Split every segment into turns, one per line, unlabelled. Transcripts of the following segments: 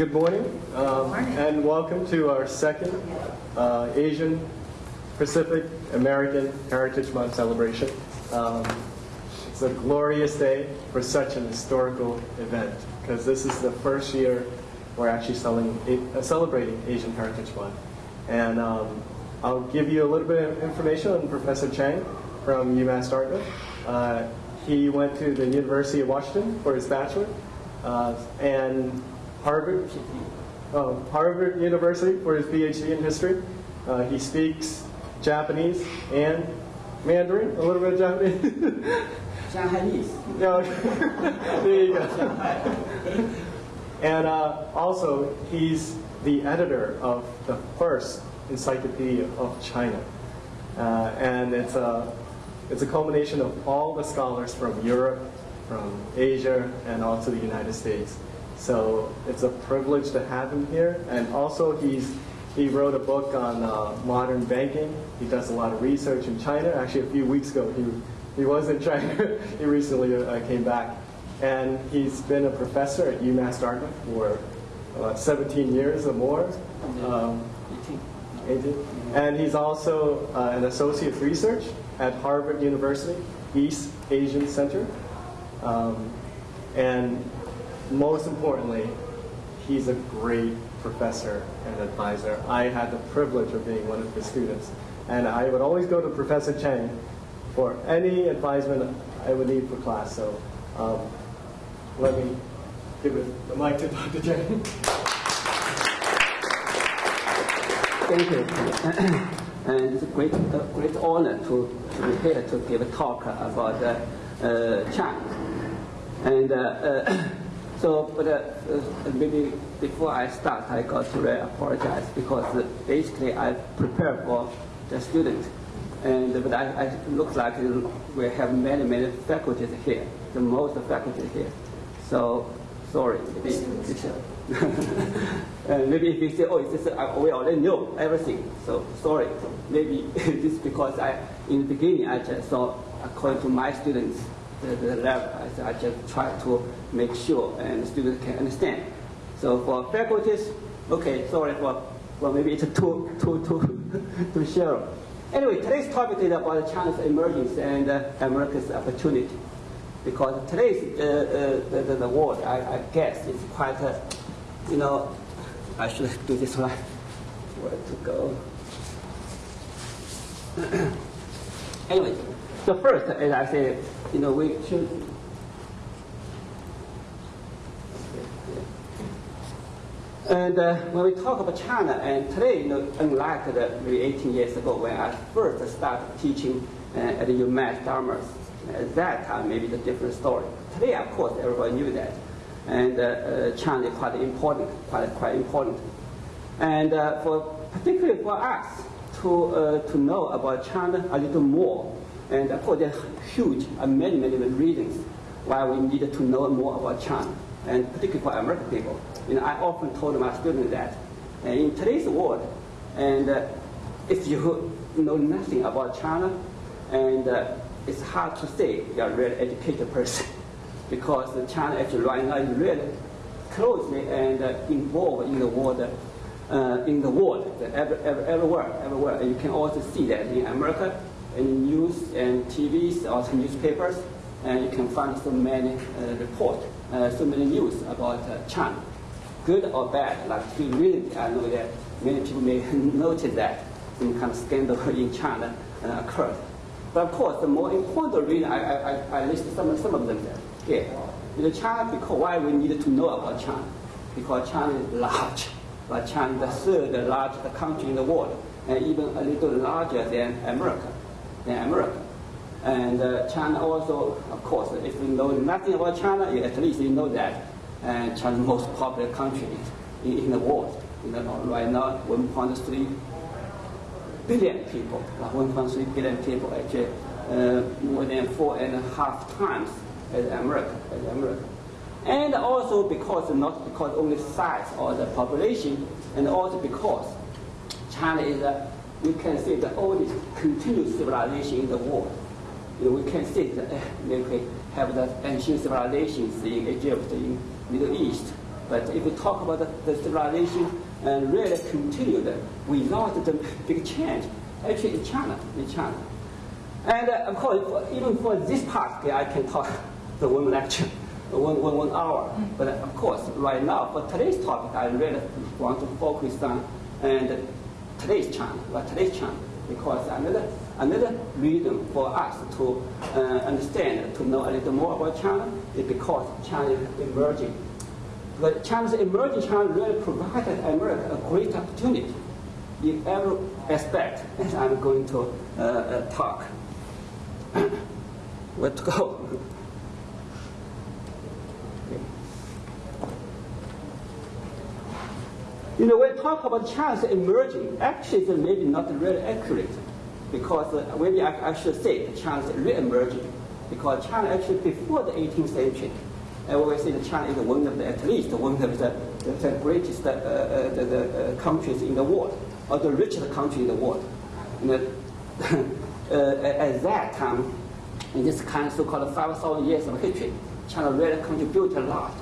good morning, um,
Morning.
and welcome to our second uh, Asian Pacific American Heritage Month celebration. Um, it's a glorious day for such an historical event because this is the first year we're actually selling, uh, celebrating Asian Heritage Month. And um, I'll give you a little bit of information on Professor Chang from UMass Dartmouth. Uh, he went to the University of Washington for his bachelor, uh, and Harvard, oh, Harvard University for his PhD in history. Uh, he speaks Japanese and Mandarin, a little bit of Japanese. No, there you go. And uh, also, he's the editor of the first Encyclopedia of China. Uh, and it's a, it's a culmination of all the scholars from Europe, from Asia, and also the United States. So it's a privilege to have him here. And also, he's, he wrote a book on uh, modern banking. He does a lot of research in China. Actually, a few weeks ago, he, he was in China. he recently uh, came back. And he's been a professor at UMass Dartmouth for uh, 17 years or more. Um, 18. And he's also uh, an associate of research at Harvard University East Asian Center. Um, and most importantly, he's a great professor and advisor. I had the privilege of being one of his students. And I would always go to Professor Chang for any advisement I would need for class. So um, let me give it, the mic to Dr. Chang.
Thank you. and it's a great, a great honor to, to be here to give a talk about uh, uh, China. And uh, uh, so, but uh, uh, maybe before I start, I got to really apologize because uh, basically I prepared for the students. And but I, I looks like we have many, many faculties here, the most faculties here. So sorry, maybe maybe if you say, oh, it's just, uh, we already know everything, so sorry. Maybe this because I, in the beginning, I just thought, according to my students, the, the level, I, I just try to make sure and students can understand. So for faculties, okay, sorry for, well, maybe it's too, too, too, too shallow. Anyway, today's topic is about China's emergence and uh, America's opportunity because today's uh, uh, the, the, the world, I, I guess, is quite, uh, you know, I should do this one. Where to go? anyway, so first, as I said, you know, we should. And uh, when we talk about China, and today, you know, unlike the, maybe 18 years ago when I first started teaching uh, at the UMass Dartmouth, at that time, maybe it's a different story. Today, of course, everybody knew that. And uh, uh, China is quite important, quite, quite important. And uh, for, particularly for us to, uh, to know about China a little more, and of course, there are huge, uh, many, many reasons why we need to know more about China, and particularly for American people. You know, I often told my students that uh, in today's world, and uh, if you know nothing about China, and uh, it's hard to say you're a really educated person because China actually right now is really closely and uh, involved in the world, uh, in the world, every, every, everywhere, everywhere. And you can also see that in America, in news and TVs, also newspapers, and you can find so many uh, reports, uh, so many news about uh, China, good or bad. Like recently, I know that many people may notice that some kind of scandal in China uh, occurred. But of course, the more important reason, I, I, I listed some, some of them here. You know, China, because why we need to know about China? Because China is large, but China is the third largest country in the world, and even a little larger than America, than America. And uh, China also, of course, if you know nothing about China, you, at least you know that uh, China is the most popular country in, in the world. You know, right now, 1.3 billion people, like 1.3 billion people, actually uh, more than four and a half times as America, as America. And also because, not because only size or the population, and also because China is, a, we can say, the oldest continuous civilization in the world. You know, we can say that uh, have the ancient civilizations in Egypt, in Middle East, But if we talk about the, the civilization and really continued without the big change, actually in China, in China. And uh, of course, for, even for this part, I can talk the one lecture, one, one, one hour. But of course, right now, for today's topic, I really want to focus on and today's China, well, today's China, because another, another reason for us to uh, understand, to know a little more about China is because China is emerging. But China's emerging China really provided America a great opportunity in every aspect, as I'm going to uh, uh, talk. Where to go? You know, when we talk about China's emerging, actually it's maybe not really accurate. Because uh, maybe I, I, should say that China's re-emerging. Because China actually before the 18th century, I always say that China is one of the, at least one of the, the, greatest uh, uh, the, the, uh, countries in the world, or the richest country in the world. You know, uh, at that time, in this kind of so-called 5,000 years of history, China really contributed a lot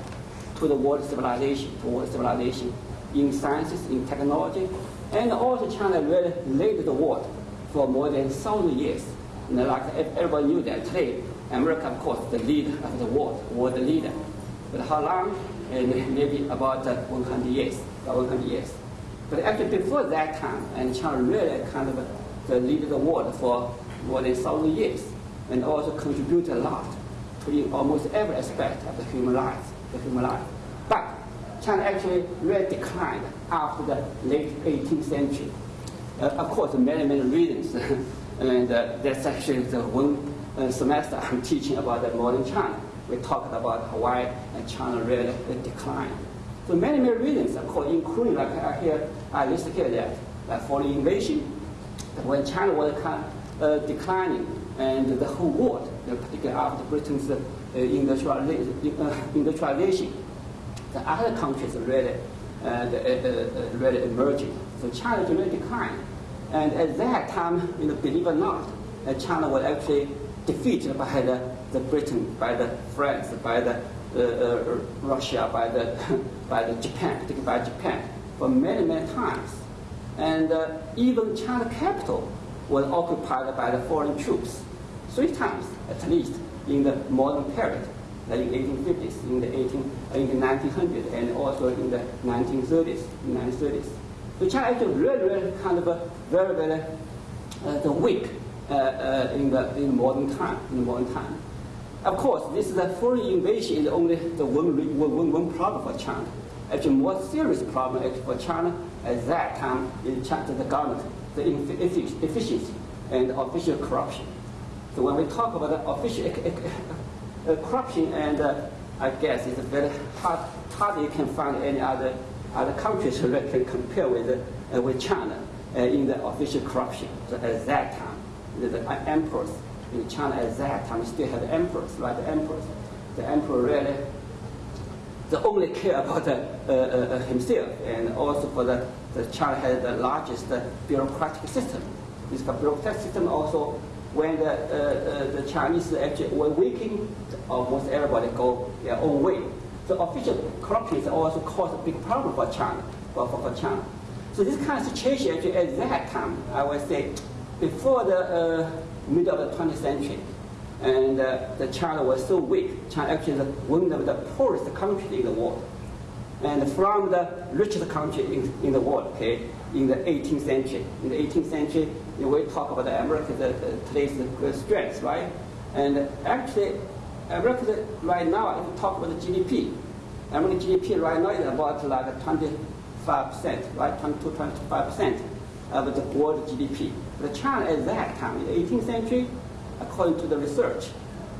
to the world civilization, to world civilization in sciences, in technology, and also China really led the world for more than 1,000 years. And like everybody knew that today, America, of course, the leader of the world, world leader. But how long? And maybe about uh, 100 years, about 100 years. But actually before that time, and China really kind of uh, the leader the world for more than 1,000 years, and also contributed a lot to almost every aspect of the human life, the human life. China actually really declined after the late 18th century. Uh, of course, many, many reasons. and uh, that's actually the one uh, semester I'm teaching about the modern China. We talked about why China really declined. So many, many reasons, of course, including like I here, I listed here that like foreign invasion, when China was kind of, uh, declining, and the whole world, particularly after Britain's uh, uh, industrialization the other countries are really, uh, the, uh, uh, really emerging. So China is really declined. And at that time, you know, believe it or not, uh, China was actually defeated by the, the Britain, by the France, by the uh, Russia, by the, by the Japan, by Japan, for many, many times. And even China capital was occupied by the foreign troops, three times at least in the modern period like in the 1850s, in the 18, in the 1900s, and also in the 1930s, 1930s. So China actually really, really kind of a very, very uh, the weak uh, uh, in the in modern time, in modern time. Of course, this is a foreign invasion is only the one, one, one problem for China. Actually, more serious problem for China at that time is China, the government, the efficiency and official corruption. So when we talk about the official corruption and uh, I guess it's very hard, hard you can find any other other countries that can compare with uh, with China uh, in the official corruption. So at that time, the, the emperors in China at that time still had emperors, right? The emperors, the emperor really the only care about uh, uh, himself and also for the, the China had the largest bureaucratic system. This bureaucratic system also when the, uh, uh, the Chinese actually were weakening, almost everybody go their own way. So official corruption also caused a big problem for China, for, for, China. So this kind of situation actually at that time, I would say, before the uh, middle of the 20th century, and uh, the China was so weak. China actually is one of the poorest countries in the world. And from the richest country in, in the world, okay, in the 18th century. In the 18th century, we talk about America, today's the strength, right? And actually, America right now, if you talk about the GDP, American GDP right now is about like 25%, right? 22, 25% of the world GDP. But China at that time, in the 18th century, according to the research,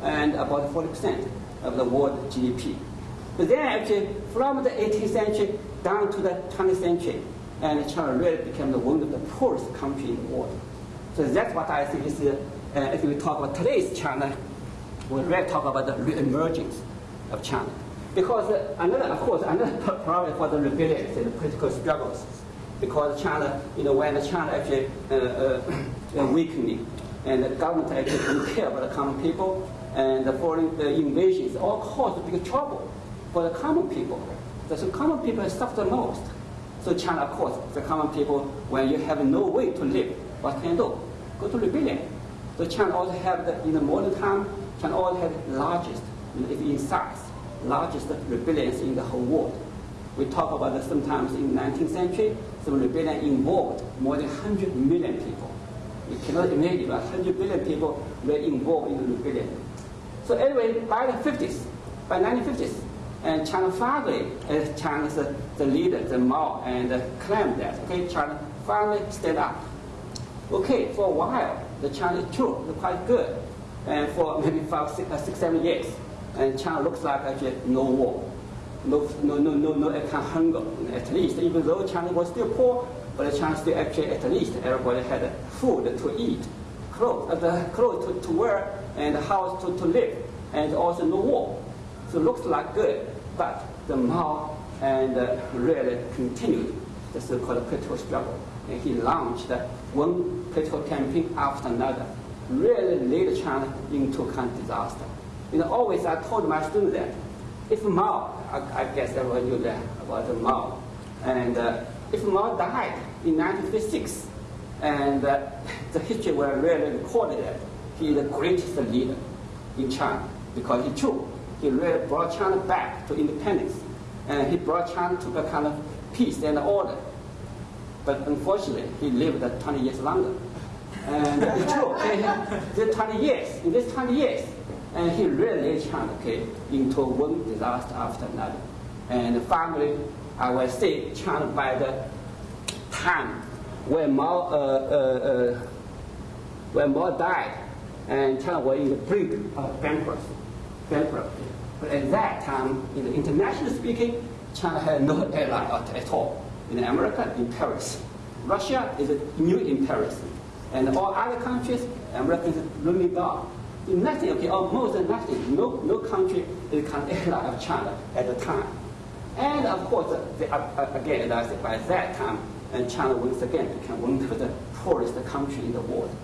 and about 40% of the world GDP. But then actually, from the 18th century down to the 20th century, and China really became the one of the poorest country in the world. So that's what I think is, uh, if we talk about today's China, we really talk about the re-emergence of China. Because uh, another, of course, another problem for the rebellions and the political struggles, because China, you know, when the China actually uh, uh, weakening, and the government actually didn't care about the common people, and the foreign uh, invasions all caused big trouble for the common people. The common people suffer the most. So China, of course, the common people, when you have no way to live, what can you do? Go to rebellion. So China also have, the, in the modern time, China also the largest, if in size, largest rebellions in the whole world. We talk about that sometimes in the 19th century, some rebellion involved more than 100 million people. You cannot imagine, 100 million people were involved in the rebellion. So anyway, by the 50s, by 1950s, and China finally, as China's uh, the leader, the Mao, and uh, claimed that, okay, China finally stood up. Okay, for a while, the China is true, quite good, and for maybe five, six, uh, six, seven years, and China looks like actually no war, no, no, no, no, no economic hunger, at least, even though China was still poor, but China still actually, at least, everybody had food to eat, clothes, uh, the clothes to, to wear, and a house to, to live, and also no war. So it looks like good, but the Mao and uh, really continued the so-called political struggle. And he launched one political campaign after another, really led China into kind of disaster. You know, always I told my students that if Mao, I, I guess everyone knew that about Mao, and uh, if Mao died in 1956, and uh, the history will really record that he is the greatest leader in China because he true he really brought China back to independence. And he brought China to a kind of peace and order. But unfortunately, he lived 20 years longer. And it's true, okay, 20 years, in this 20 years, and he really China okay, into one disaster after another. And finally, I will say China by the time when Mao, uh, uh, uh, when Mao died, and China was in the brink of bankruptcy bankruptcy. But at that time, in the international speaking, China had no ally at all. In America, in Paris. Russia is a new imperialism. And all other countries, America is running down. Nothing, okay, almost nothing. No, no country is of ally of China at the time. And of course, the, uh, again, by that time, and China once again became one of the poorest country in the world.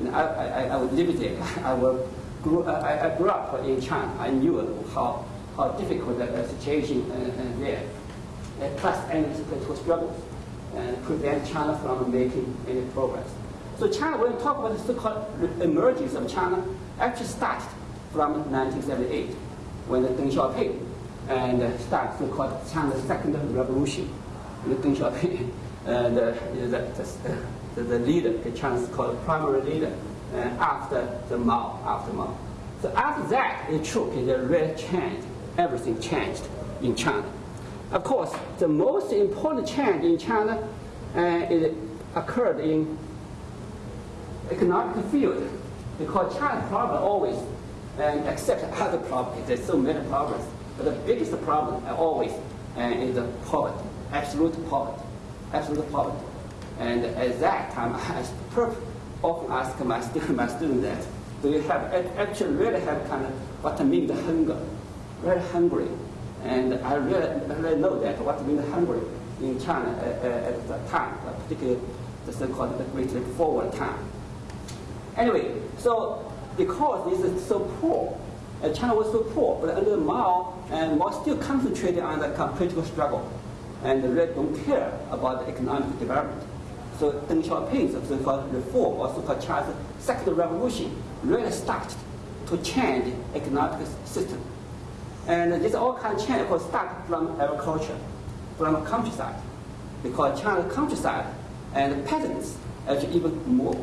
And I, I, I live there. I will grew, I, I, grew up in China. I knew how, how difficult the situation uh, there. Uh, plus, any political struggles and prevent China from making any progress. So China, when we talk about the so-called emergence of China, actually started from 1978, when the Deng Xiaoping and uh, started so-called China's second revolution. And Deng Xiaoping, uh, the, the, the, the leader, the China's called primary leader, uh, after the Mao, after Mao. So after that, it took the real change. Everything changed in China. Of course, the most important change in China uh, it occurred in economic field because China's problem always, and except other problems, there's so many problems, but the biggest problem always uh, is the poverty, absolute poverty, absolute poverty. And at that time, I often ask my student, my student that, do you have, actually really have kind of what I mean the hunger, very hungry. And I really, really know that what mean the hungry in China uh, uh, at that time, particularly the so-called the Great Leap Forward time. Anyway, so because this is so poor, uh, China was so poor, but under Mao, and Mao still concentrated on the political struggle, and really don't care about the economic development. So Deng Xiaoping's so-called reform or so-called China's second revolution really started to change economic system. And this all kind of change start from agriculture, from countryside, because China's countryside and peasants actually even more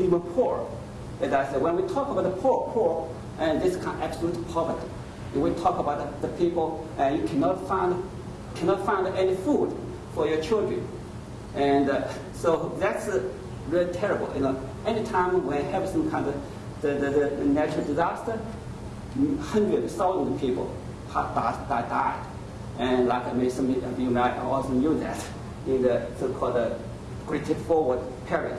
even poor. As I said, when we talk about the poor, poor, and this kind of absolute poverty, when we talk about the, people, and you cannot find cannot find any food for your children, and uh, so that's uh, really terrible. You know, anytime we have some kind of the, the, the natural disaster, hundreds, thousands of have died, died. And like I of you might also knew that in the so-called uh, Great Forward period,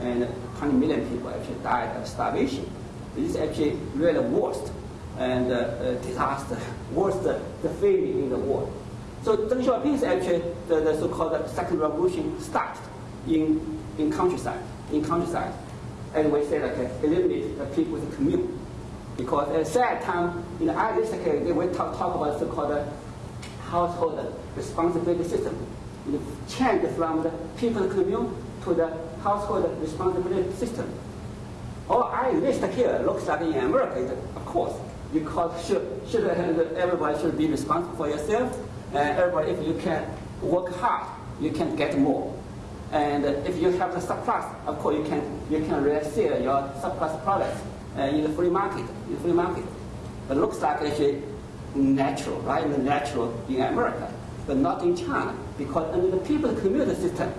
and 20 million people actually died of starvation. This is actually really worst and uh, uh, disaster, worst uh, the failure in the world. So Deng is actually the, the so-called second revolution started in, in countryside, in countryside. And we say like uh, eliminate the people's commune. Because at that time, in the Irish, okay, they talk, talk about so-called uh, household responsibility system. It changed from the people commune to the household responsibility system. All I list here looks like in America, of course, because should, should everybody should be responsible for yourself, and everybody, if you can work hard, you can get more. And if you have the surplus, of course, you can you can resell your surplus products uh, in the free market. In the free market, it looks like actually natural, right? The natural in America, but not in China, because under the people's community system,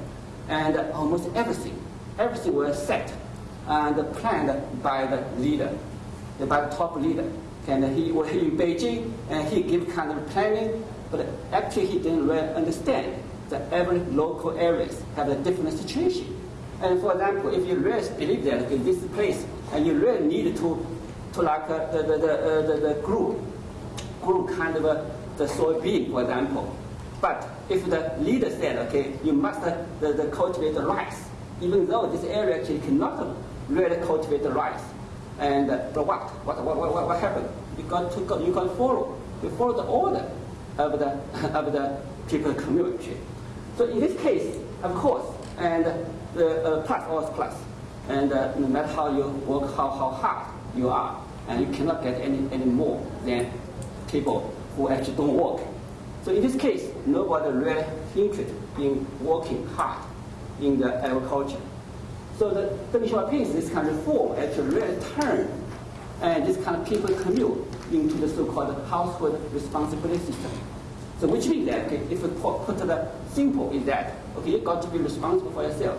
and almost everything, everything was set and planned by the leader, by the top leader. And he was in Beijing, and he gave kind of planning, but actually he didn't really understand that every local areas have a different situation. And for example, if you really believe that in this place, and you really need to, to like uh, the, the, the, uh, the, the group, group kind of the soybean, for example. But if the leader said, okay, you must uh, the, the cultivate the rice, even though this area actually cannot really cultivate the rice. And uh, but what? What, what, what, what happened? You got to you to follow. You follow the order of the, of the people community. So in this case, of course, and the uh, plus always plus. And uh, no matter how you work, how, how hard you are, and you cannot get any, any more than people who actually don't work. So in this case, nobody really interested in working hard in the agriculture. So the Deng Xiaoping, this kind of reform actually really turned and this kind of people commune into the so-called household responsibility system. So which means that okay, if we put, put the simple is that okay, you got to be responsible for yourself.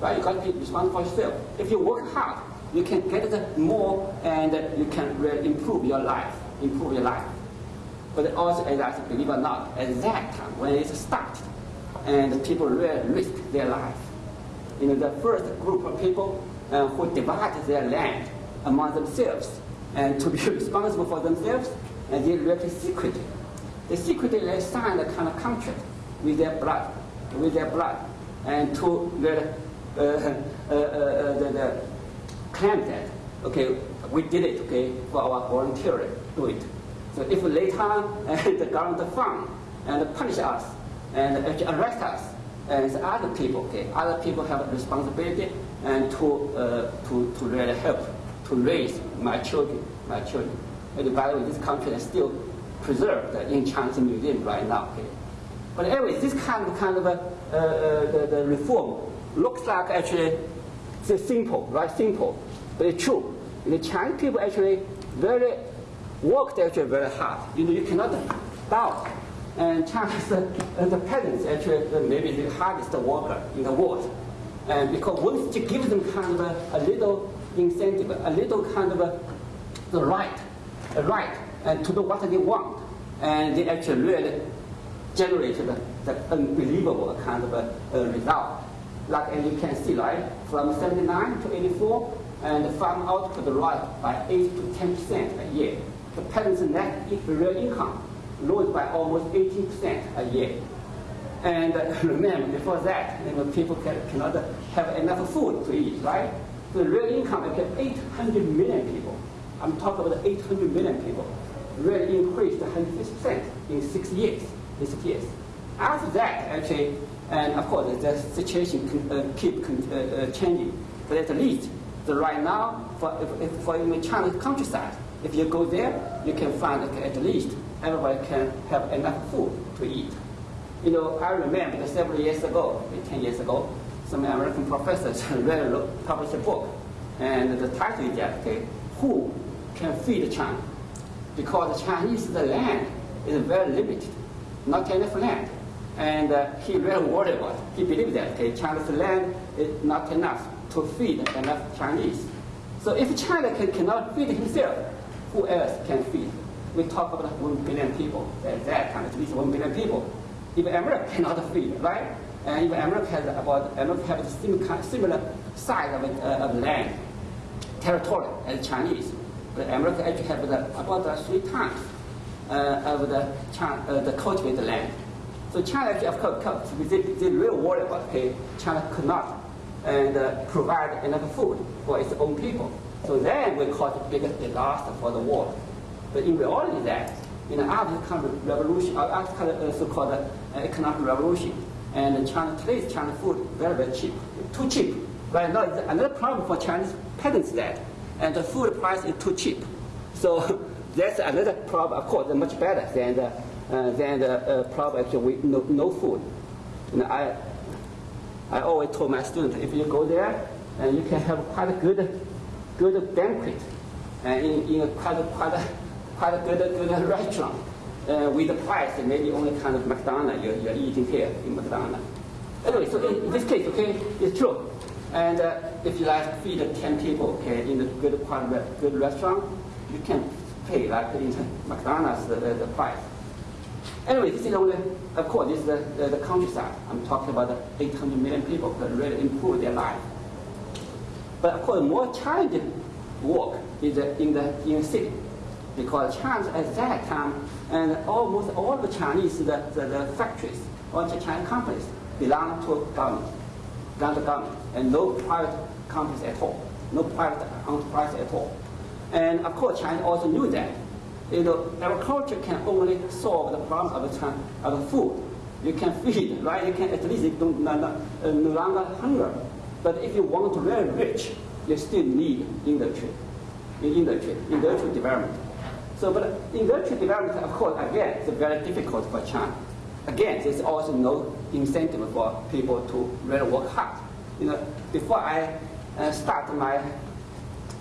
Right? You got to be responsible for yourself. If you work hard, you can get more and you can really improve your life, improve your life. But also, as I believe or not, at that time when it started, and people really risk their life. You know, the first group of people uh, who divided their land among themselves and to be responsible for themselves, and they really secretly they secretly signed a kind of contract with their blood, with their blood, and to uh, the, the claim that, okay, we did it, okay, for our volunteer, do it. So if later the government fund and punish us and arrest us, and other people, okay, other people have a responsibility and to, uh, to, to really help to raise my children, my children. And by the way, this country is still preserved in Chinese museum right now. Okay? But anyway, this kind of kind of uh, uh, the, the reform looks like actually it's simple, right? Simple, but it's true. The Chinese people actually very worked actually very hard. You know, you cannot doubt. And Chinese the peasants actually uh, maybe the hardest worker in the world. And because once you give them kind of a, a little incentive, a little kind of a, the right, a right and to do what they want. And they actually really generated the, the unbelievable kind of a, a result. Like as you can see, right, from 79 to 84, and the farm output rise by 8 to 10 percent a year. The peasant's net real income rose by almost 18 percent a year. And uh, remember, before that, you know, people can, cannot have enough food to eat, right? The real income of 800 million people. I'm talking about 800 million people really increased 150% in six years. Six years. After that, actually, and of course, the situation can, uh, keep uh, uh, changing. But at least, the right now, for, if, if, for in China countryside, if you go there, you can find that at least everybody can have enough food to eat. You know, I remember several years ago, 10 years ago, some American professors published a book, and the title is that, okay, Who Can Feed China? because the Chinese, the land is very limited, not enough land. And uh, he really worried about it. He believed that okay, China's land is not enough to feed enough Chinese. So if China can, cannot feed himself, who else can feed? We talk about one billion people. At that time, at least one billion people. Even America cannot feed, right? And even America has about America has similar, similar size of, uh, of land, territory as Chinese. But America actually the, about three times uh, of the, China, uh, the cultivated land. So China actually, of course, they, they really worry about, okay, China could not and uh, provide enough food for its own people. So then we cause the biggest disaster for the world. But in reality that, in after kind of revolution, uh, after kind of uh, so-called uh, economic revolution, and China today's China food very very cheap, too cheap. Right now, another problem for Chinese parents that, and the food price is too cheap. So that's another problem. Of course, much better than the, uh, than the uh, problem actually with no, no food. Know, I I always told my students if you go there, and you can have quite a good good banquet, and in, in a quite quite a, quite a good good restaurant. Uh, with the price, maybe only kind of McDonald's you're, you're eating here in McDonald's. Anyway, so in, this case, okay, it's true. And uh, if you like feed 10 people, okay, in a good quality, good restaurant, you can pay like in McDonald's the, the price. Anyway, this is only, of course, this is the, the, the countryside. I'm talking about the 800 million people that really improve their life. But of course, more challenging work is uh, in the in the city, because China at that time, and almost all the Chinese the, the, the factories or the Chinese companies belong to government, belong to government, and no private companies at all, no private enterprise at all. And of course, China also knew that. You know, agriculture can only solve the problem of the, of food. You can feed, right? You can at least you don't no, no, uh, no longer hunger. But if you want to very rich, you still need industry, industry, industrial development. So, but industrial development, of course, again, is very difficult for China. Again, there's also no incentive for people to really work hard. You know, before I uh, start my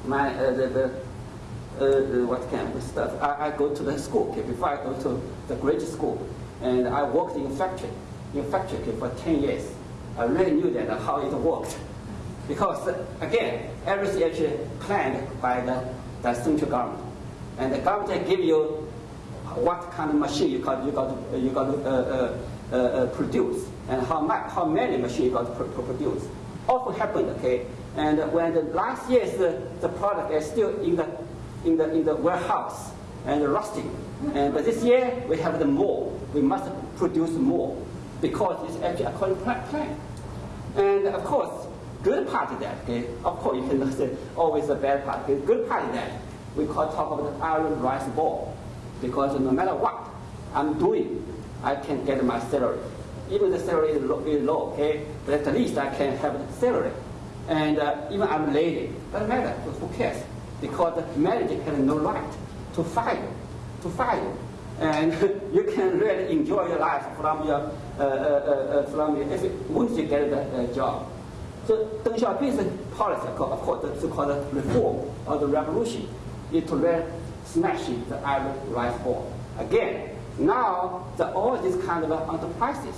my uh, the, the uh, uh what of stuff, I, I go to the school. Okay, before I go to the grade school, and I worked in factory, in factory okay, for 10 years. I really knew that uh, how it worked. Because, uh, again, everything actually planned by the, the central government. And the government give you what kind of machine you got, you got, you got to uh, produce, and how, much, how many machines you got to pr produce. Often happened, okay? And when the last year's the, the product is still in the, in the, in the warehouse and rusting, and but this year we have the more. We must produce more because it's actually according to plan. And of course, good part of that, okay? Of course, you can say always the bad part. Okay? Good part of that, we call talk about the iron rice bowl. Because no matter what I'm doing, I can get my salary. Even the salary is low, is low okay? But at least I can have the salary. And uh, even I'm lady, doesn't matter, who cares? Because the manager has no right to fire to fire. And you can really enjoy your life from your, uh, uh, uh, uh from your, if, once you get the uh, job. So Deng Xiaoping's policy, of course, the so-called reform or the revolution, is to really smash the iron rice bowl. Again, now the, all these kind of enterprises,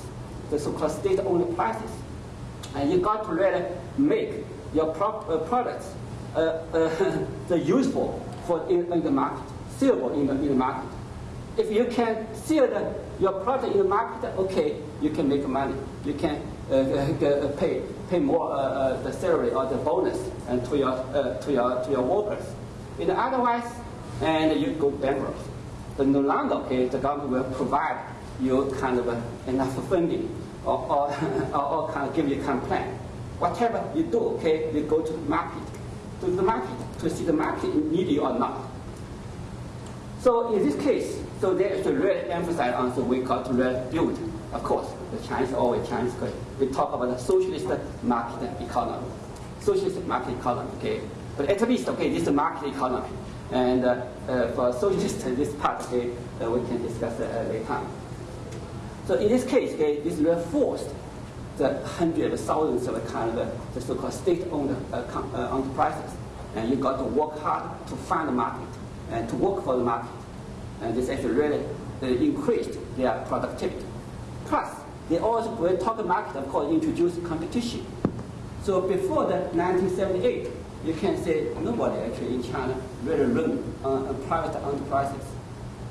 the so-called state-owned enterprises, and you got to really make your pro uh, products uh, uh, the useful for in, in, the market, sellable in the, in the market. If you can sell the, your product in the market, okay, you can make money. You can uh, uh, pay pay more the salary or the bonus and to your to your to your workers. And otherwise, and you go bankrupt. But no longer, okay, the government will provide you kind of enough funding or, or, or, kind of give you kind of plan. Whatever you do, okay, you go to the market, to the market to see the market need you or not. So in this case, so they should really emphasize on the we to really build. Of course, the Chinese always Chinese. We talk about the socialist market economy, socialist market economy. Okay, but at least okay, this is market economy, and uh, uh, for socialist this part, okay, uh, we can discuss uh, later. So in this case, okay, this reinforced the hundreds of thousands of kind of the so-called state-owned uh, uh, enterprises, and you got to work hard to find the market and to work for the market and this actually really increased their productivity. Plus, they also, when talk market, of course, introduced competition. So before the 1978, you can say nobody actually in China really run uh, private enterprises.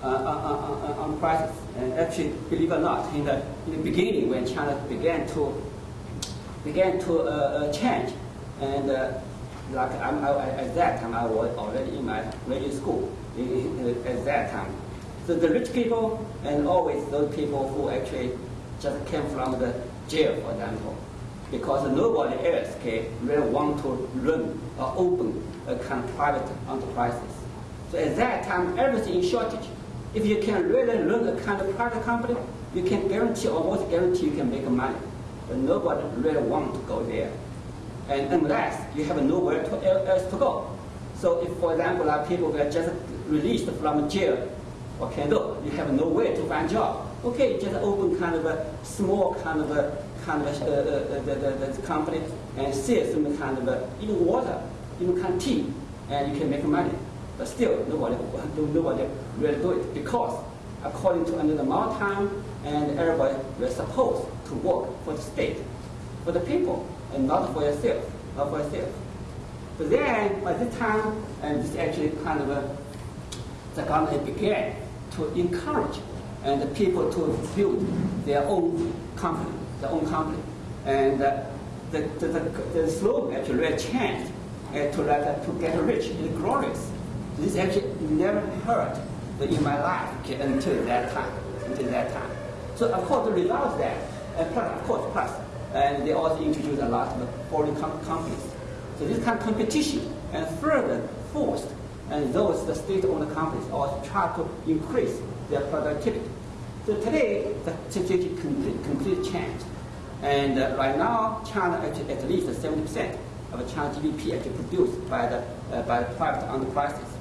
Uh, uh, uh, enterprises. And actually, believe it or not, in the, in the beginning when China began to began to change, and like I'm, I, at that time I was already in my graduate school at that time. So the rich people and always those people who actually just came from the jail, for example, because nobody else can really want to run or open a kind of private enterprises. So at that time, everything in shortage. If you can really run a kind of private company, you can guarantee, almost guarantee you can make money. But nobody really want to go there. And unless you have nowhere to, else to go. So if, for example, like people were just released from jail, you do? You have no way to find job. Okay, just open kind of a small kind of a kind of a, uh, uh, the, the, the company and sell some kind of a, even water, even kind of tea, and you can make money. But still, nobody, nobody really do it because according to another time, and everybody was supposed to work for the state, for the people, and not for yourself, not for yourself. But then, by this time, and this actually kind of a, the government began to encourage and the people to build their own company, their own company. And uh, the, the, the, the, slogan actually changed uh, to, like, uh, to get rich is glorious. This actually never heard in my life okay, until that time, until that time. So of course the result of that, and plus, of course, plus, and they also introduced a lot of foreign com companies. So this kind of competition and further forced, and those the state-owned companies also try to increase their productivity. So today, the situation complete, completely changed. And uh, right now, China actually at least 70% of China GDP actually produced by the, uh, by private enterprises.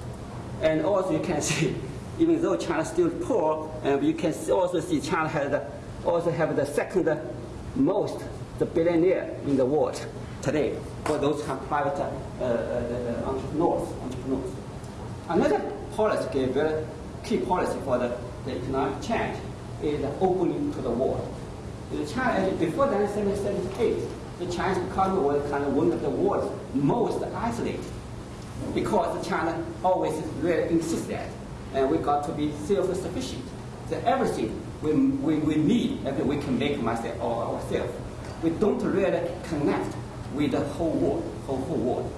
And also you can see, even though China is still poor, uh, you can also see China has the, also have the second most the billionaire in the world today for those private uh, uh, entrepreneurs, entrepreneurs. Another policy, very key policy for the, the economic change is opening to the world. The China, before 1978, the Chinese economy was kind of one of the world's most isolated because China always really insists that and we got to be self-sufficient. That everything we, we, we need, we can make myself or ourselves. We don't really connect with the whole world, whole, whole world.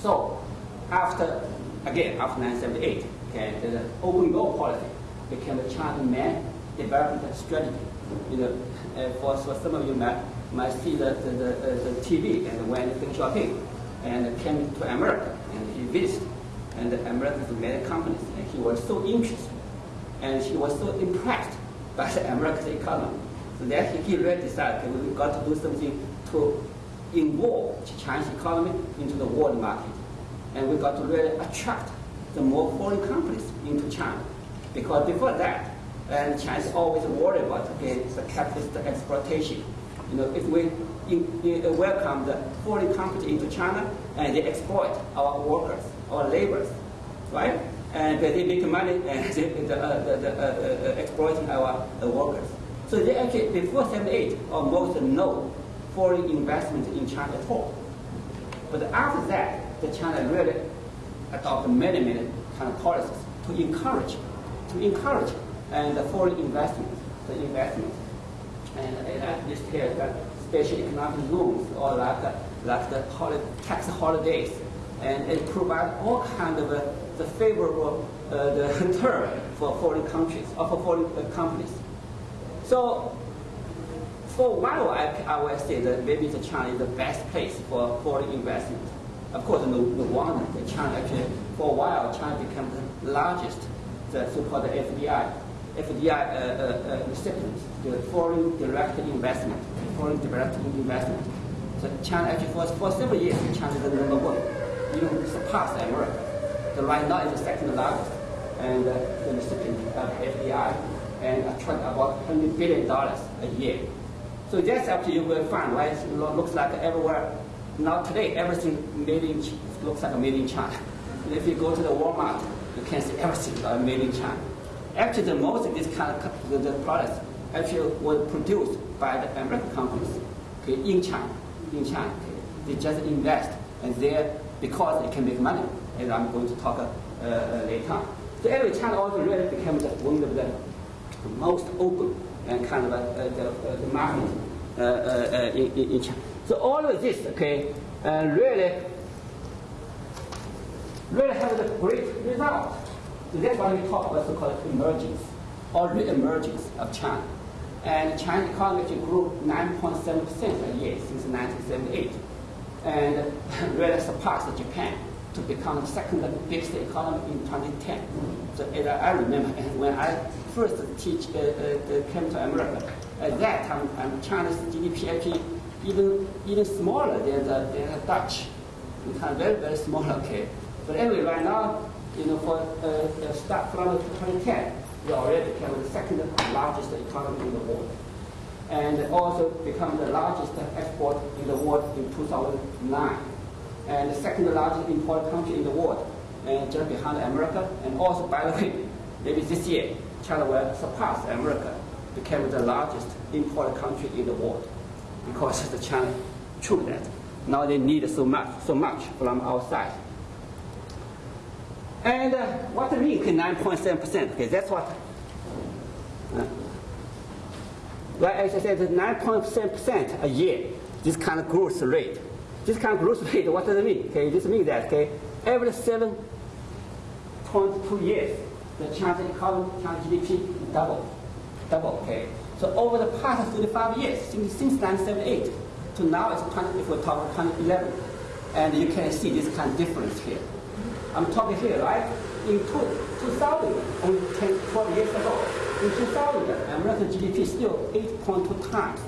So after, again, after 1978, okay, the open door policy became the China main development strategy. You know, uh, for, for some of you might, might see the, the, the, uh, the TV and when Deng Xiaoping and came to America and he visited and the American many companies and he was so interested and he was so impressed by the American economy. So that he, really decided okay, we got to do something to involve the Chinese economy into the world market. And we got to really attract the more foreign companies into China. Because before that, and China is always worried about okay, the capitalist exploitation. You know, if we in, in, welcome the foreign companies into China and they exploit our workers, our laborers, right? And they make money and they, the, uh, the, the, uh, uh, exploiting our uh, workers. So they actually, before 78, almost no foreign investment in China at all. But after that, the China really adopted many, many kind of policies to encourage, to encourage and the foreign investment, the investment. And at this here, special economic zones or like, like the holiday, tax holidays. And it provides all kind of uh, the favorable uh, the term for foreign countries or for foreign uh, companies. So for while, I, I will say that maybe the China is the best place for foreign investment. Of course, no, no wonder that China actually, for a while, China became the largest, the so-called FDI, FDI uh, uh, uh, recipients, the foreign direct investment, foreign direct investment. So China actually for, for several years, China is the number one, surpassed America. So right now is the second largest, and uh, the recipient of FDI, and attract about $100 billion a year. So that's actually you will find, right? It looks like everywhere. Now today, everything made in, looks like made in China. And if you go to the Walmart, you can see everything made in China. Actually, the most of these kind of the, the products actually were produced by the American companies okay, in China. In China, okay. they just invest and there because they can make money, as I'm going to talk uh, uh, later on. So anyway, China also really became the, one of the most open and kind of uh, the, uh, the market uh, uh, in, in, China. So all of this, okay, really, really have a great result. So that's why we talk about so-called emergence or re-emergence of China. And China economy grew 9.7% a year since 1978 and really surpassed Japan to become the second biggest economy in 2010. So as I remember when I first teach, uh, uh, came to America, at that time um, China's GDP actually even even smaller than the, than the Dutch. We kind very very small, okay. But anyway, right now, you know, for uh, start from 2010, we already became the second largest economy in the world, and also become the largest export in the world in 2009 and the second largest import country in the world, and just behind America. And also, by the way, maybe this year, China will surpass America, become the largest import country in the world, because the China proved that. Now they need so much, so much from outside. And uh, what do you mean 9.7%? Okay, that's what. Uh, well, as I said, 9.7% a year, this kind of growth rate this kind of growth rate, what does it mean? Okay, this means that okay, every 7.2 years, the China economy, China GDP double, double. Okay, so over the past 35 years, since, since 1978 to now, it's 20, if we talk 2011, and you can see this kind of difference here. I'm talking here, right? In two, 2000, only 10, 12 years ago, in 2000, American GDP still 8.2 times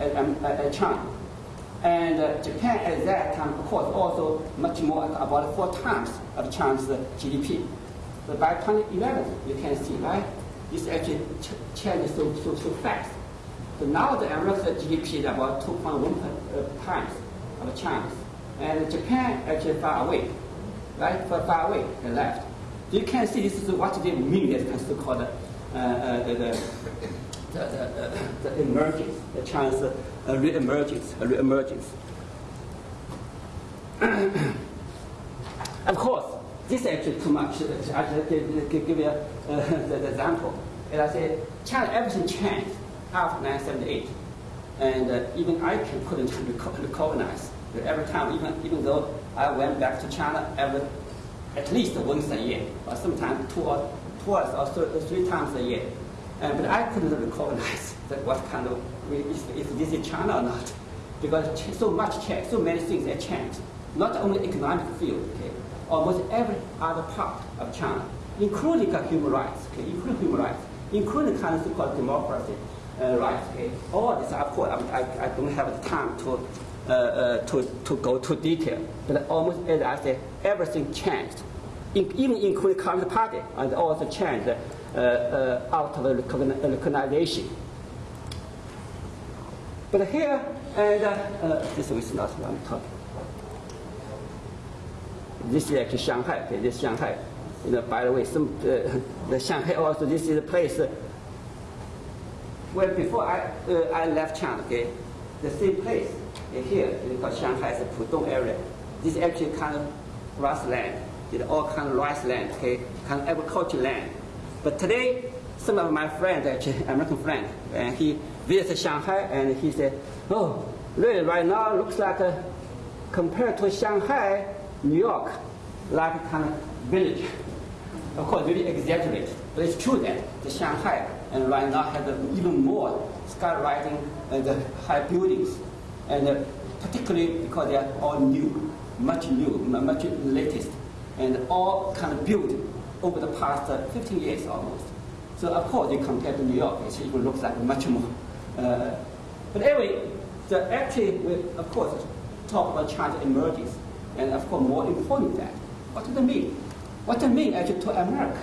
at, um, China. And uh, Japan at that time, of course, also much more, about four times of China's GDP. But by 2011, you can see, right, this actually ch changed so, so, so fast. So now the American GDP is about 2.1 uh, times of China's. And Japan actually far away, right, far, far away and left. You can see this is what they mean as so-called uh, uh, the, the, the, the, the emergence, the China's re-emergence, re-emergence. of course, this is actually too much. I just give, give, you uh, the example. And I said, China, everything changed after 1978. And uh, even I couldn't recognize every time, even, even though I went back to China every, at least once a year, or sometimes two or twice or three times a year. Uh, but I couldn't recognize that what kind of if, if this is China or not, because so much change, so many things have changed. Not only economic field, okay, almost every other part of China, including human rights, okay, including human rights, including kind of so-called democracy uh, rights, okay. All this, of course, I, I, I don't have the time to, to, to go to detail, but almost as I said, everything changed, in, even including Communist Party, and also changed uh, uh, out of the recognition but here, and uh, uh, this is not what I'm talking. This is actually Shanghai. Okay, this is Shanghai. You know, by the way, some uh, the Shanghai also. This is a place. Uh, well, before I uh, I left China, okay, the same place uh, here is called Shanghai, the Pudong area. This is actually kind of grassland. It's all kind of rice land, okay, kind of agriculture land. But today, some of my friends, actually American friend, and he visited Shanghai and he said, oh, really right now looks like a, compared to Shanghai, New York, like a kind of village. Of course, really exaggerated, but it's true that the Shanghai and right now has even more skywriting and uh, the high buildings, and uh, particularly because they are all new, much new, much latest, and all kind of built over the past uh, 15 years almost. So of course, you compare to New York, it looks like much more uh, but anyway, the actually, we, of course, talk about China emergence, and of course, more important than that, what does it mean? What does it mean actually to America?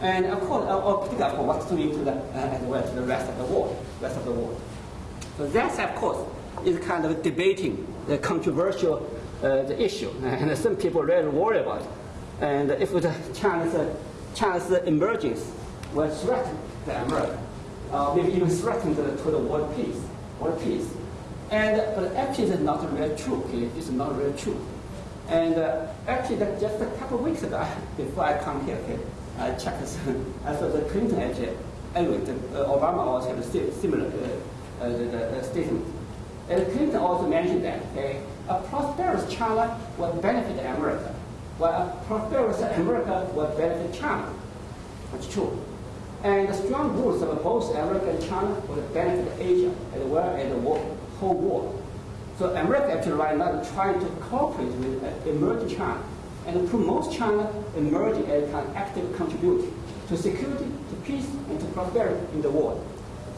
And of course, or particularly what does it mean to the, uh, as well to the rest of the world, rest of the world. So that's, of course, is kind of debating the controversial uh, the issue, and some people really worry about it. And if the China's, uh, China's emergence will threaten to America, uh, maybe even threatened to the world peace, world peace. And but actually, it's not really true. Okay? It's not really true. And uh, actually, that just a couple of weeks ago, before I come here, okay, I checked. I saw the Clinton actually. Anyway, the, uh, Obama also had a similar uh, uh, the, uh, statement. And Clinton also mentioned that okay, a prosperous China would benefit America, while a prosperous America would benefit China. That's true. And the strong roots of both America and China would benefit Asia as well as the whole world. So America actually right now is trying to cooperate with emerging China and promote China emerging as an active contributor to security, to peace, and to prosperity in the world.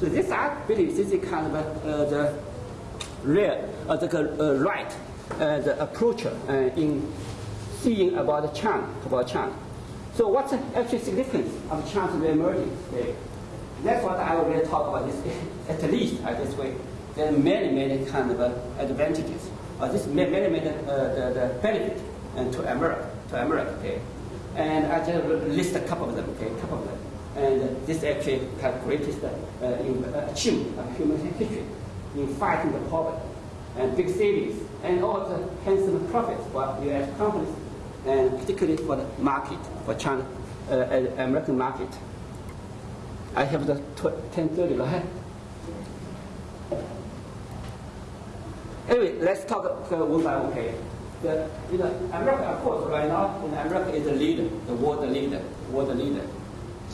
So this, I believe, this is kind of uh, the real, uh, the uh, right uh, the approach uh, in seeing about China, about China. So what's the actual significance of China's re-emerging? Okay. That's what I will really talk about this, at least uh, this way. There are many, many kind of advantages. Uh, this many, many the, the benefit uh, to America, to America. Okay. And I just list a couple of them. Okay, a couple of them. And this actually have greatest uh, in, uh, achievement of human history in fighting the poverty and big savings and all the handsome profits for U.S. companies and particularly for the market, for China, uh, American market. I have the 1030, right? Anyway, let's talk uh, one by one. The, you know, America, of course, right now, America is the leader, the world leader, world leader.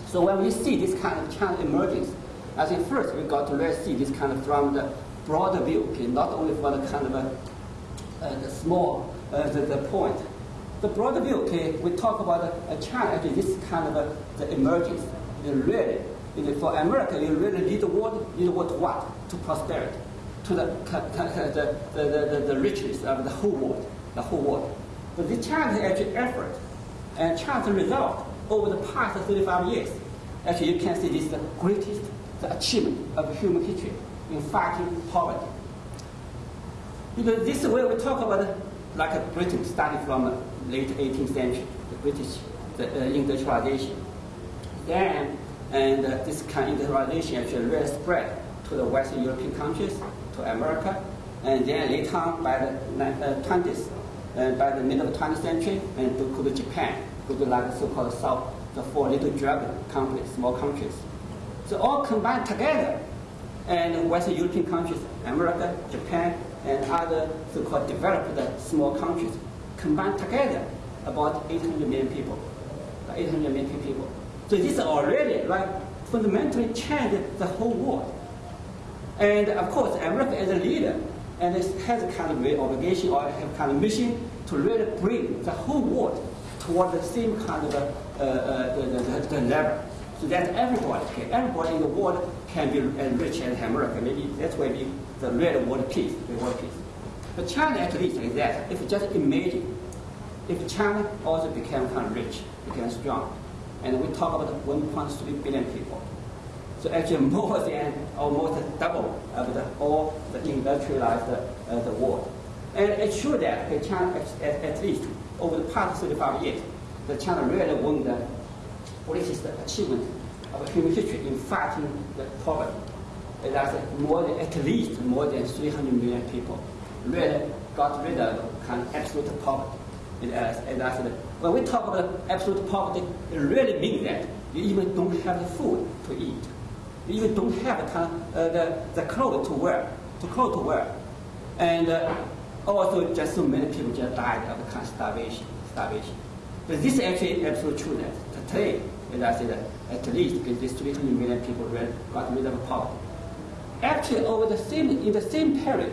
So when we see this kind of China emergence, I think first we got to really see this kind of from the broader view, okay, not only for the kind of a, the small, uh, the, the point. The broader view, okay, we talk about uh, China, actually this kind of the emergence, the really, for America, you really lead the world, lead the world what? To prosperity, to the, the, the, the, the richness of the whole world the whole world. But this China's actually effort and China's result over the past 35 years, actually you can see this is the greatest the achievement of human history in fighting poverty. Because this way we talk about like Britain starting from late 18th century, the British the, uh, industrialization. Then, and uh, this kind of industrialization actually really spread to the Western European countries, to America, and then later on by the uh, 20th, uh, by the middle of the 20th century, and to to Japan, go to like so-called South, the four little dragon countries, small countries. So all combined together, and Western European countries, America, Japan, and other so-called developed small countries, combined together about 800 million people, 800 million people. So this already like fundamentally changed the whole world. And of course, America as a leader and it has a kind of obligation or a kind of mission to really bring the whole world toward the same kind of a, uh, uh, the, the, the, level. So that everybody, okay, everybody in the world can be rich as America. Maybe that's why we the real world peace, the world peace. But China at least is that. If just imagine, if China also became kind of rich, became strong, and we talk about 1.3 billion people, so actually more than almost double of the, all the industrialized uh, the world. And it shows that China, at, at, least over the past 35 years, the China really won the greatest achievement of human history in fighting the poverty. And that's more than, at least more than 300 million people really got rid of kind of absolute poverty. And, uh, and that's when we talk about absolute poverty, it really means that you even don't have the food to eat you even don't have the, uh, the, the clothes to wear, to clothes to wear. And uh, also just so many people just died of kind of starvation, starvation. But this is actually absolute true that today, as I said, at least these 300 million people got rid of poverty. Actually, over the same, in the same period,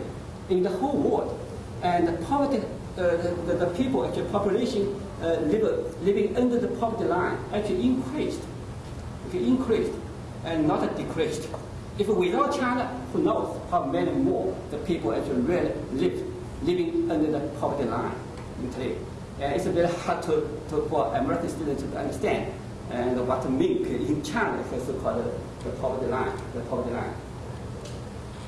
in the whole world, and the poverty, uh, the, the, people, actually population uh, live, living under the poverty line actually increased. Okay, increased and not decreased. If without China, who knows how many more the people actually really live, living under the poverty line today. And it's very hard to, to, for American students to understand and what mean in China for so-called the poverty line, the poverty line.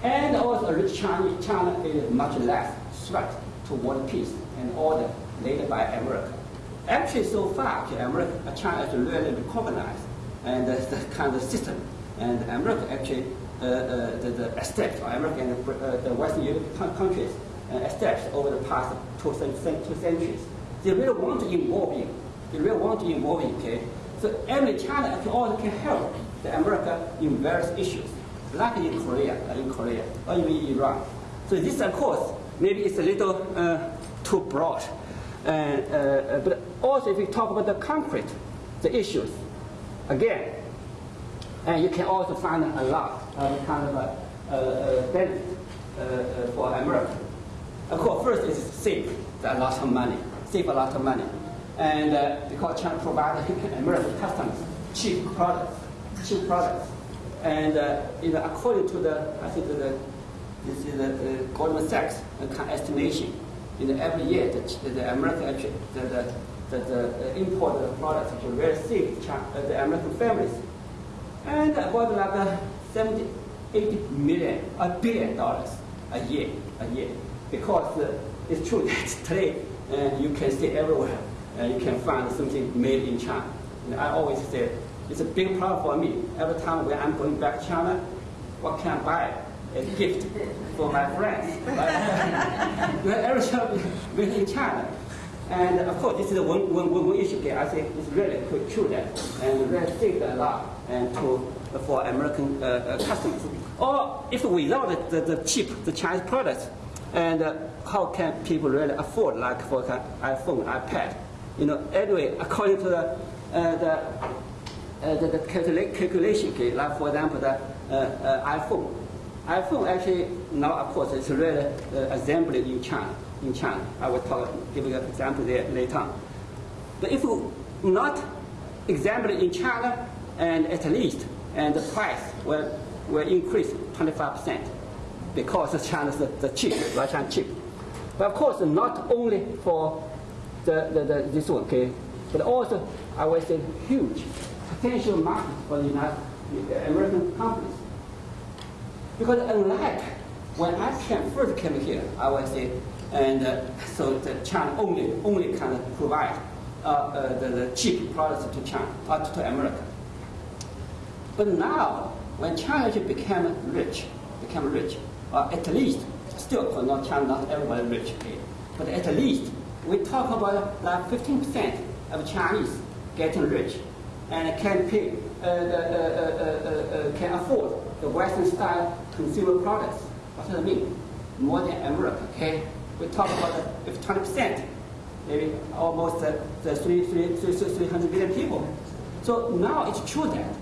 And also rich China, China is much less threat to world peace and order laid by America. Actually, so far, America, China has really recognized and the, kind of system. And America actually, uh, uh, the, the steps, America and the, uh, Western European countries uh, steps over the past two, two centuries. They really want to involve you. They really want to involve you, okay? So every China actually also can help the America in various issues, like in Korea, in Korea, or even in Iran. So this, of course, maybe it's a little uh, too broad. Uh, uh, but also, if we talk about the concrete, the issues, again. And you can also find a lot of kind of a benefit uh, for America. Of course, first is save a lot of money, save a lot of money. And uh, because China provides American customers cheap products, cheap products. And uh, you know, according to the, I think the, this is the, Goldman Sachs estimation, you know, every year the, the American the, the, the, the import products actually very save China, uh, the American families, and about like uh, 70, 80 million, a billion dollars a year, a year, because uh, it's true that today uh, you can see everywhere, uh, you can find something made in China. And I always say it's a big problem for me. Every time when I'm going back to China, what can I buy? A gift for my friends. Everything made in China. And of course, this is one, one, one issue. I think it's really true that, and really saved a lot and to for American uh, uh, customers. Or if without the, the cheap, the Chinese products, and uh, how can people really afford, like for an iPhone, iPad? You know, anyway, according to the, uh, the uh, the, the calcula calculation, okay, like for example, the uh, uh, iPhone. iPhone actually now, of course, it's really uh, assembled in China. In China, I will talk, give you an example there later on. But if not assembled in China, and at least, and the price will will increase 25% because China's the, the cheap, Russian cheap. But of course, not only for the, the, the, this one, okay, but also I would say huge potential market for the United American companies. Because unlike when I came, first came here, I would say, and uh, so the China only only kind of provide uh, uh, the, the, cheap products to China, uh, to America. But now, when China became rich, became rich, uh, at least, still not China, not everybody rich, okay? but at least we talk about like 15% of Chinese getting rich and can pay, uh, the, uh, uh, can afford the Western style consumer products. What does that mean? More than America, okay? We talk about if 20%, maybe almost uh, the 3, 3, 3, 300 million people. So now it's true that,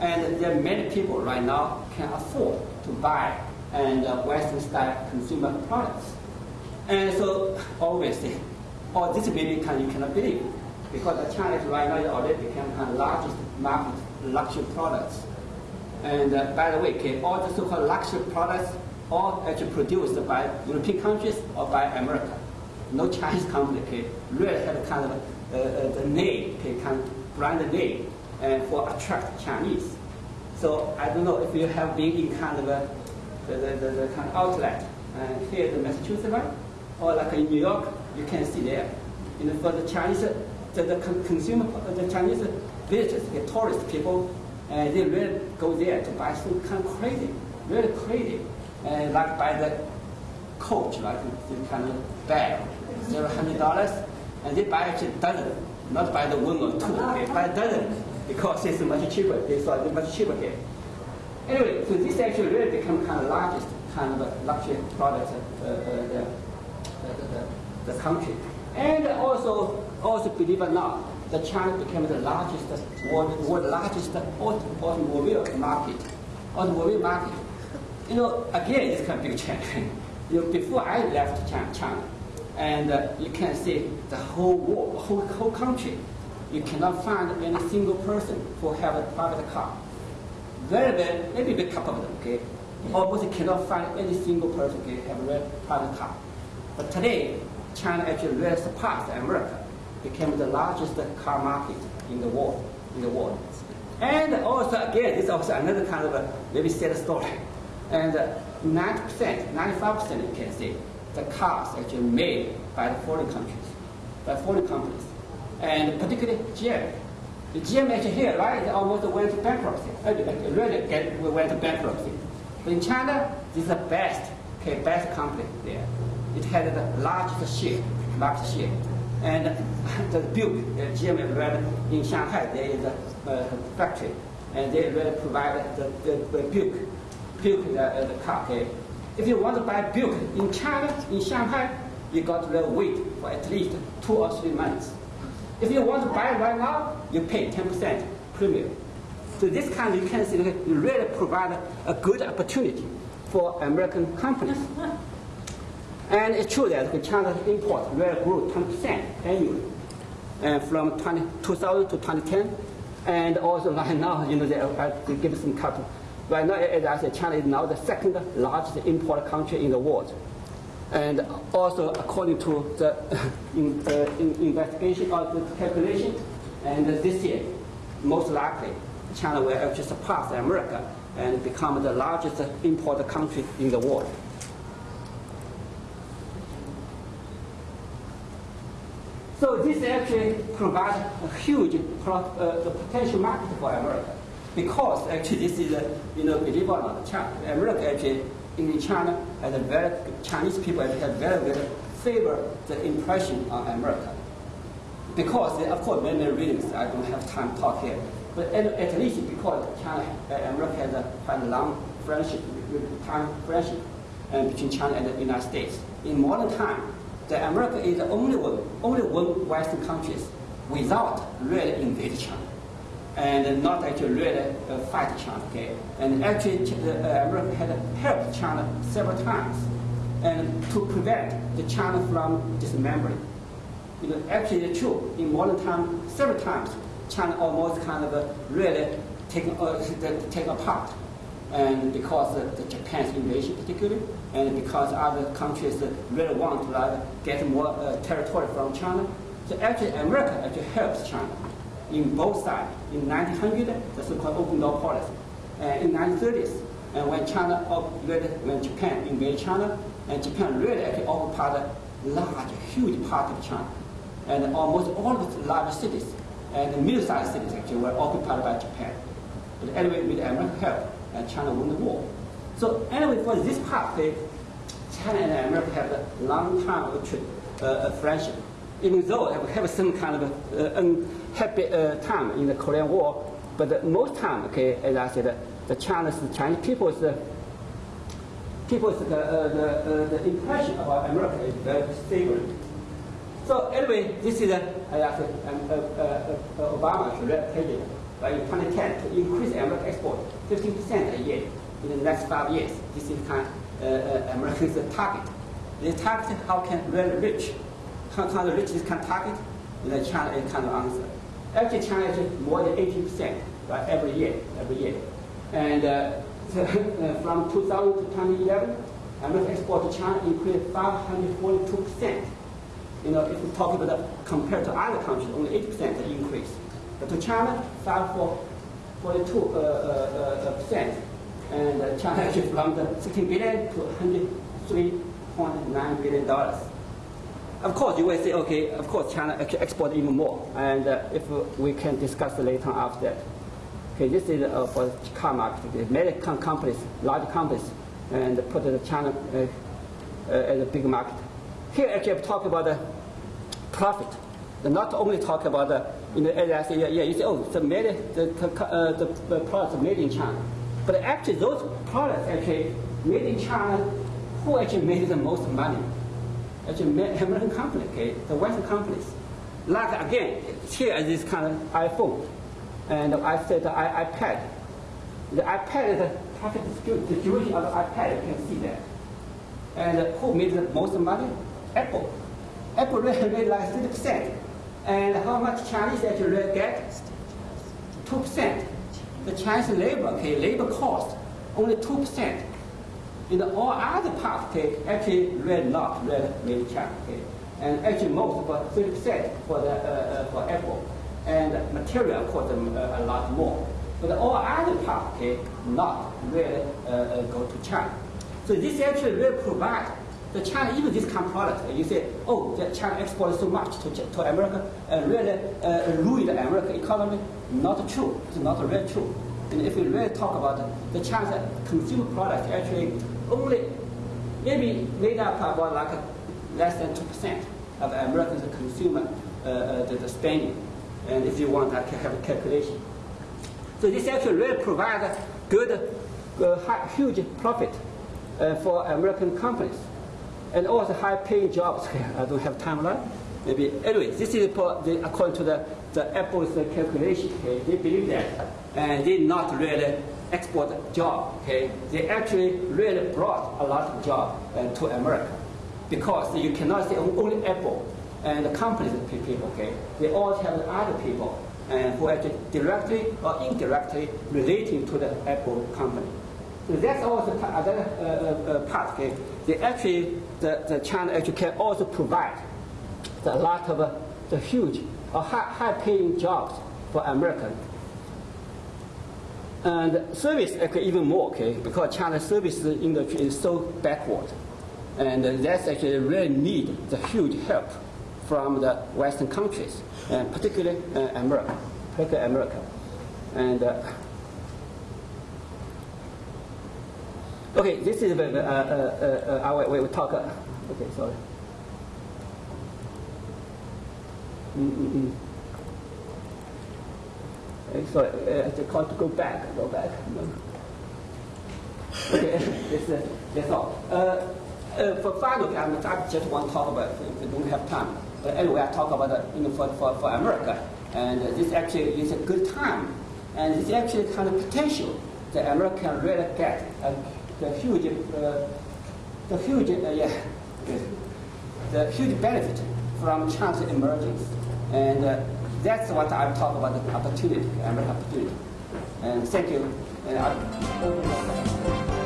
and there are many people right now can afford to buy and uh, Western style consumer products. And so obviously, all this maybe can, you cannot believe because China is right now already become the largest market luxury products. And uh, by the way, okay, all the so-called luxury products all actually produced by European countries or by America. No Chinese company okay, really have kind of uh, uh, the name, okay, of brand name, and for attract Chinese. So I don't know if you have been in kind of a, the, the, the, the kind of outlet uh, here in Massachusetts, right? Or like in New York, you can see there. You know, for the Chinese the, the consumer, the Chinese visitors, the tourist people, uh, they really go there to buy some kind of crazy, really crazy, uh, like buy the coach, like the kind of bag, several hundred dollars, and they buy actually dozen, not buy the one or two, they buy dozen because it's much cheaper. They thought it's much cheaper here. Anyway, so this actually really become kind of largest kind of luxury product uh, uh, the, the, country. And also also, believe it or not, the China became the largest, world, world largest automobile market. Automobile market. You know, again, it's kind of big change. you know, before I left China, China and uh, you can see the whole world, whole, whole country, you cannot find any single person who have a private car. Very, very, maybe a couple of them, okay? Almost cannot find any single person who have a private car. But today, China actually really surpassed America became the largest car market in the world. In the world. And also, again, this is also another kind of a maybe sad story. And uh, 90%, 95% you can say, the cars actually made by the foreign countries, by foreign companies. And particularly GM. The GM actually here, right, almost went to bankruptcy. Uh, really get, went to bankruptcy. But in China, this is the best, okay, best company there. It had the largest share, market share. And the Buick, the GM red in Shanghai, there is a uh, factory, and they really provide the, the, the Buick, Buick the, uh, the car. Okay? If you want to buy Buick in China, in Shanghai, you got to wait for at least two or three months. If you want to buy right now, you pay 10% premium. So this kind of, you can see, you really provide a good opportunity for American companies. And it's true that the China's import will grow 10% annually. and from 20, 2000 to 2010. And also right now, you know, they, they give some cut. Right now, as I said, China is now the second largest import country in the world. And also, according to the in, uh, in investigation or the calculation, and this year, most likely, China will actually surpass America and become the largest import country in the world. So this actually provides a huge pro, uh, potential market for America because actually this is a, you know, believe or not, China, America actually in China has a very, Chinese people have very, very favor the impression on America. Because, of course, many, reasons, I don't have time to talk here. But at, at least because China, uh, America has a quite long friendship, time friendship uh, between China and the United States. In modern time, the America is the only one, only one Western countries without really invade China, and not actually really uh, fight China. Okay, and actually uh, America had helped China several times, and to prevent the China from dismembering. You know, actually true. In modern time, several times China almost kind of uh, really taken uh, take apart and because of the Japan's invasion particularly, and because other countries really want to uh, get more uh, territory from China. So actually America actually helps China in both sides. In 1900, the so-called open door policy. And in 1930s, and when China, when Japan invaded China, and Japan really actually occupied a large, huge part of China. And almost all of the large cities and middle-sized cities actually were occupied by Japan. But anyway, with American help, and China won the war. So anyway, for this part, okay, China and America have a long time of uh, uh, friendship. Even though have, have some kind of uh, unhappy uh, time in the Korean War, but most time, okay, as I said, the Chinese, Chinese people's uh, people's uh, the, the impression about America is very favorable. So anyway, this is, uh, I said, um, Obama's president by 2010 to increase American export 15% a year in the next five years. This is kind of uh, uh, America's target. The target how can really reach, how can the kind of target? The China is kind of answer. Actually, China is more than 80 percent right, every year, every year. And uh, uh, from 2000 to 2011, American export to China increased 542%. You know, if we talk about the, compared to other countries, only 80% increase. But to China, 542 uh, uh, uh, percent. And uh, China actually from the 16 billion to 103.9 billion dollars. Of course, you will say, okay, of course, China actually export even more. And uh, if we can discuss later after that. Okay, this is uh, for the car market. Many companies, large companies, and put the China uh, uh, as a big market. Here, actually, I'm talking about the profit. Not only talk about the, you know, I say, yeah, yeah, you say, oh, the, made, the, uh, the, the products made in China. But actually, those products actually made in China, who actually made the most money? Actually, American company, okay, the Western companies. Like again, here is this kind of iPhone, and I said the iPad. The iPad is the profit distribution of the iPad. You can see that. And who made the most money? Apple. Apple really made like 30 percent. And how much Chinese actually get? 2%. The Chinese labor, okay, labor cost, only 2%. In all other parts, okay, actually red not red made China, okay. And actually most, about 30% for the uh, uh, for Apple. And material, of course, um, uh, a lot more. But all other parts, okay, not really uh, uh, go to China. So this actually really provide the China, even this kind of product, you say, oh, the China exported so much to, to America, uh, really uh, ruined the American economy. Not true. It's not really true. And if we really talk about the, the China consumer product, actually only maybe made up about like less than 2% of American consumer uh, uh, the, the spending. And if you want, I can have a calculation. So this actually really provides good, uh, huge profit uh, for American companies and also high-paying jobs. I don't have time left. Maybe anyway, this is for the, according to the, the Apple's calculation. Okay, they believe that, and they not really export job. Okay, they actually really brought a lot of job uh, to America because you cannot say only Apple and the companies pay people, okay, they all have other people and who actually directly or indirectly relating to the Apple company. That's also another uh, uh, part. Okay, they actually the, the China actually can also provide a lot of uh, the huge or high, high paying jobs for Americans. And service actually even more, okay, because China's service industry is so backward. And that's actually really need the huge help from the Western countries, and particularly uh, America, particularly America. And uh, okay, this is uh, uh, uh, uh our way we talk. Uh, okay, sorry. Mm-mm-mm. Sorry, uh, I just to go back, go back. Okay, that's, uh, that's all. Uh, uh, for final, I, I just want to talk about, if we don't have time. But anyway, I talk about, uh, you know, for, for, for America. And this actually is a good time. And it's actually kind of potential that America can really get uh, the huge, uh, the huge, uh, yeah, the huge benefit from China's emergence. And uh, that's what I'm talking about, the opportunity, American opportunity. And thank you. And I